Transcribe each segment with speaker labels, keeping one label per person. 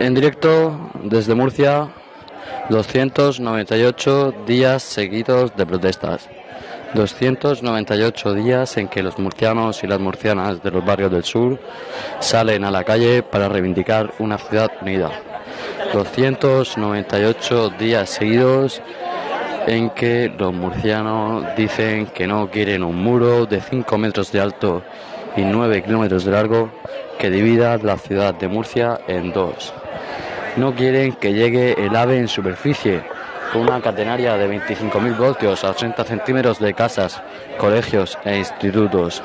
Speaker 1: En directo desde Murcia, 298 días seguidos de protestas. 298 días en que los murcianos y las murcianas de los barrios del sur salen a la calle para reivindicar una ciudad unida. 298 días seguidos en que los murcianos dicen que no quieren un muro de 5 metros de alto y 9 kilómetros de largo que divida la ciudad de Murcia en dos. No quieren que llegue el ave en superficie, con una catenaria de 25.000 voltios a 80 centímetros de casas, colegios e institutos.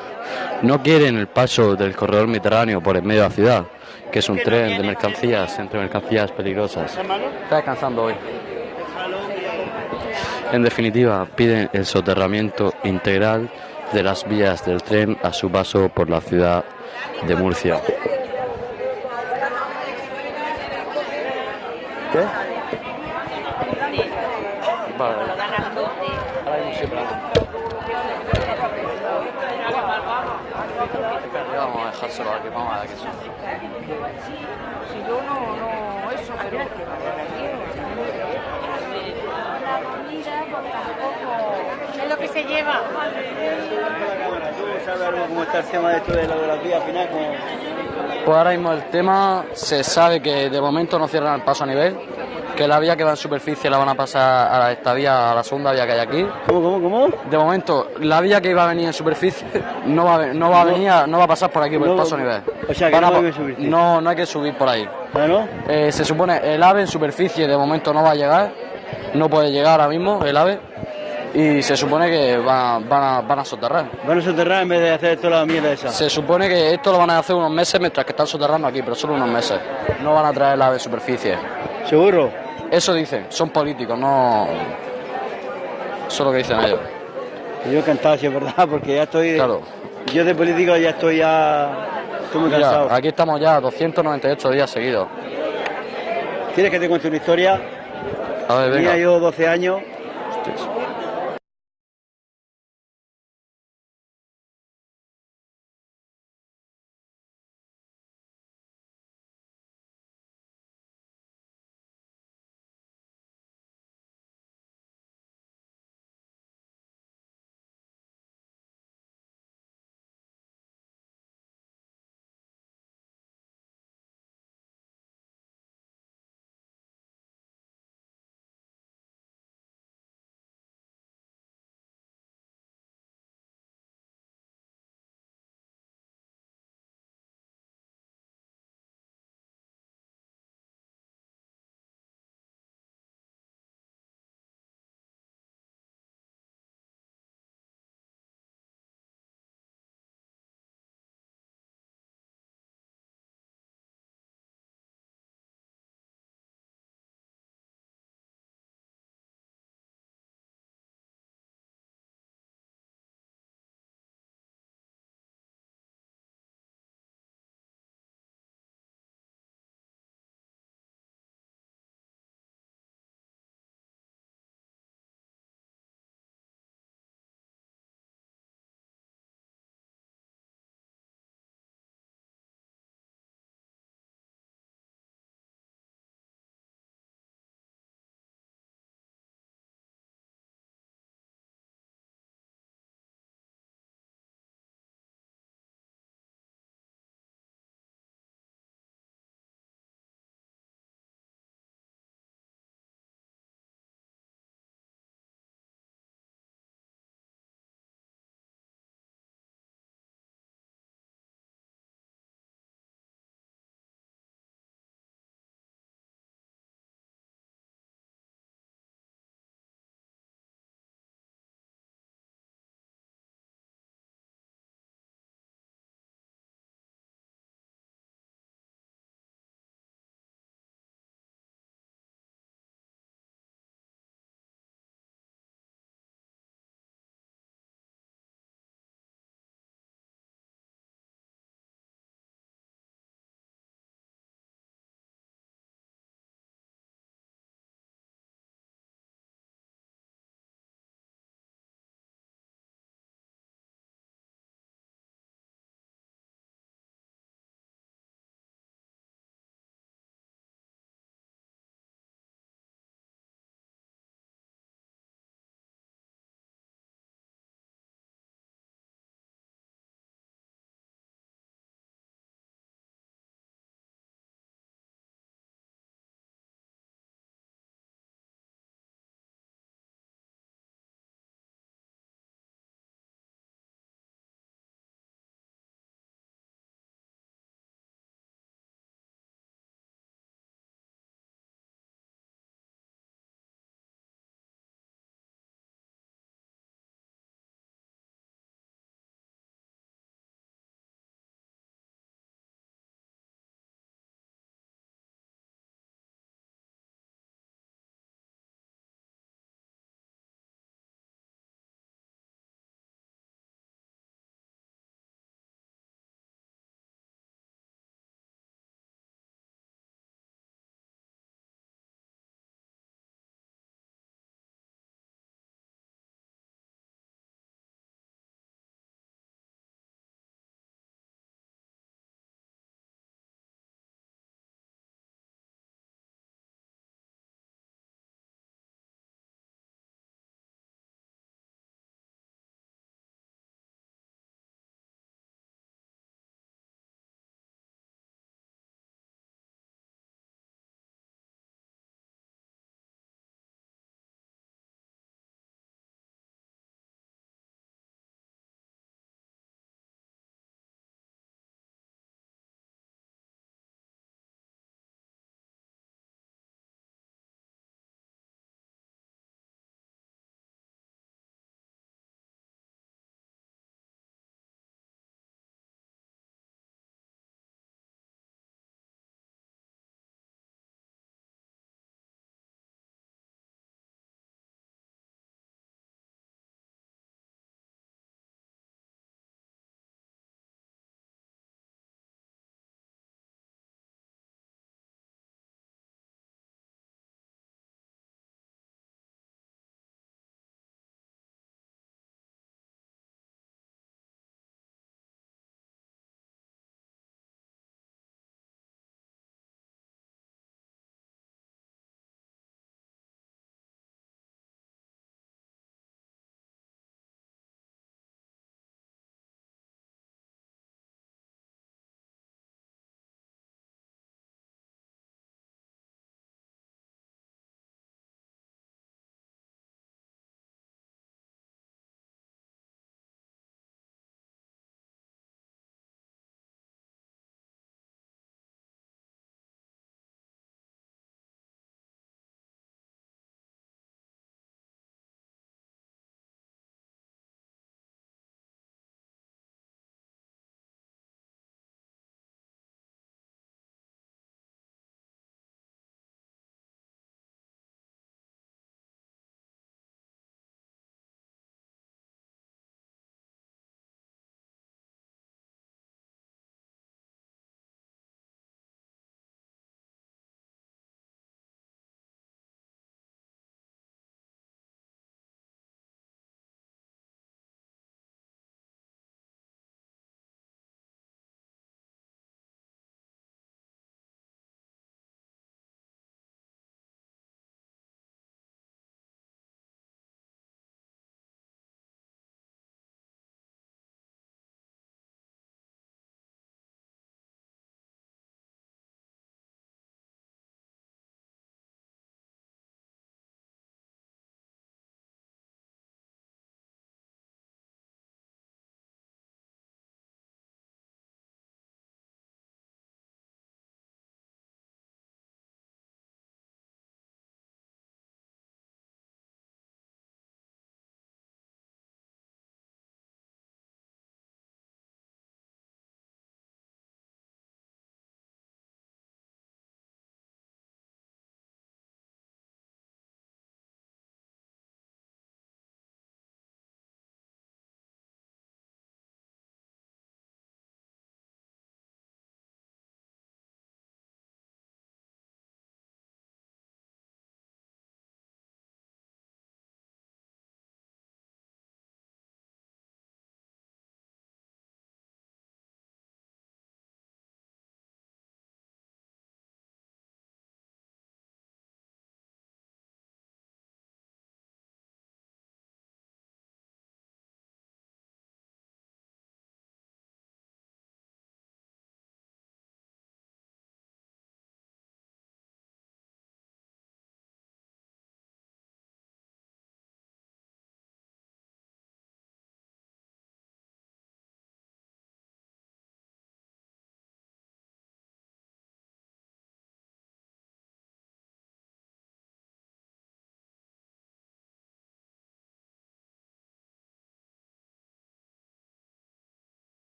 Speaker 1: No quieren el paso del corredor mediterráneo por el medio de la ciudad, que es un tren de mercancías entre mercancías peligrosas. Está descansando hoy. En definitiva, piden el soterramiento integral de las vías del tren a su paso por la ciudad de Murcia. ¿Qué? Vale. Sí, Vamos a dejárselo aquí, vamos a ver qué son.
Speaker 2: Si yo no, no, eso, pero... La comida, pues tampoco... Es lo que se lleva.
Speaker 3: ¿Tú sabes algo cómo está el tema de esto de la vías final? Como...
Speaker 1: Pues ahora mismo el tema se sabe que de momento no cierran el paso a nivel, que la vía que va en superficie la van a pasar a esta vía, a la segunda vía que hay aquí.
Speaker 3: ¿Cómo, cómo, cómo?
Speaker 1: De momento, la vía que iba a venir en superficie no va no va a venir, a- no va a pasar por aquí, por el paso a nivel.
Speaker 3: o sea, que
Speaker 1: Van
Speaker 3: no hay que subirse.
Speaker 1: no, no hay que subir por ahí.
Speaker 3: ¿Ah, no?
Speaker 1: Eh, se supone el ave en superficie de momento no va a llegar, no puede llegar ahora mismo el ave y se supone que van, van, a, van a soterrar.
Speaker 3: Van a soterrar en vez de hacer toda la mierda esa.
Speaker 1: Se supone que esto lo van a hacer unos meses mientras que están soterrando aquí, pero solo unos meses. No van a traer ave en superficie.
Speaker 3: ¿Seguro?
Speaker 1: Eso dicen, son políticos, no... Eso es lo que dicen ellos.
Speaker 3: Yo encantado, si es verdad, porque ya estoy...
Speaker 1: Claro.
Speaker 3: Yo de político ya estoy ya... Estoy muy cansado.
Speaker 1: aquí estamos ya 298 días seguidos.
Speaker 3: ¿Quieres que te cuente una historia?
Speaker 1: A ver,
Speaker 3: Tenía
Speaker 1: venga.
Speaker 3: yo 12 años